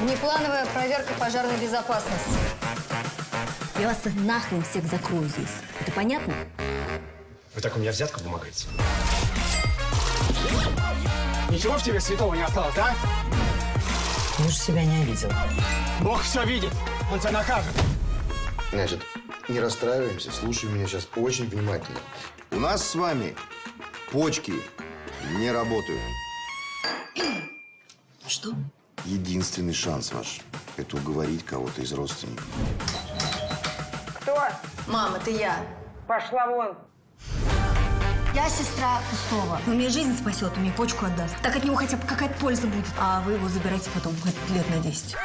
Внеплановая проверка пожарной безопасности. Я вас нахрен всех закрою здесь. Это понятно? Вы так у меня взятку вымогаете? Ничего в тебе святого не осталось, да? Же себя не обидел. Бог все видит. Он тебя накажет. Значит, не расстраиваемся, слушай меня сейчас очень внимательно. У нас с вами почки не работают. Что? Единственный шанс ваш – это уговорить кого-то из родственников. Кто? Мам, это я. Пошла вон. Я сестра Кустова. Он мне жизнь спасет, он мне почку отдаст. Так от него хотя бы какая-то польза будет. А вы его забирайте потом, хоть лет на 10.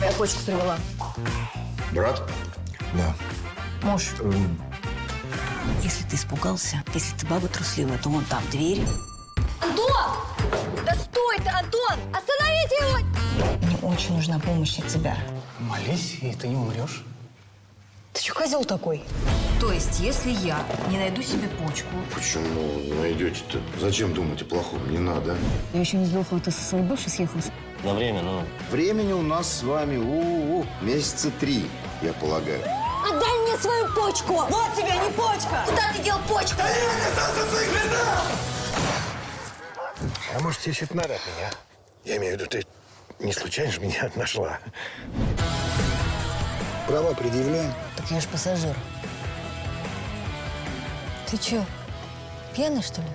Я почку привела. Брат? Да. Муж. Если ты испугался, если ты баба трусливая, то вон там дверь. Антон! Да стой ты, Антон! Остановите его! Мне очень нужна помощь от тебя. Молись, и ты не умрешь. Ты что, козел такой? То есть, если я не найду себе почку, Почему найдете-то? Зачем думать о плохом? Не надо. я еще не сдохла, ты со своей бывшей съехалась. На время, ну, Времени у нас с вами у, -у, -у месяца три, я полагаю. Отдай мне свою почку! Вот тебе, не почка! Куда ты дел почку? А может, тебе что-то надо от меня? Я имею в виду, ты не случайно же меня нашла? Права предъявляем. Так я ж пассажир. Ты че, пьяный, что ли?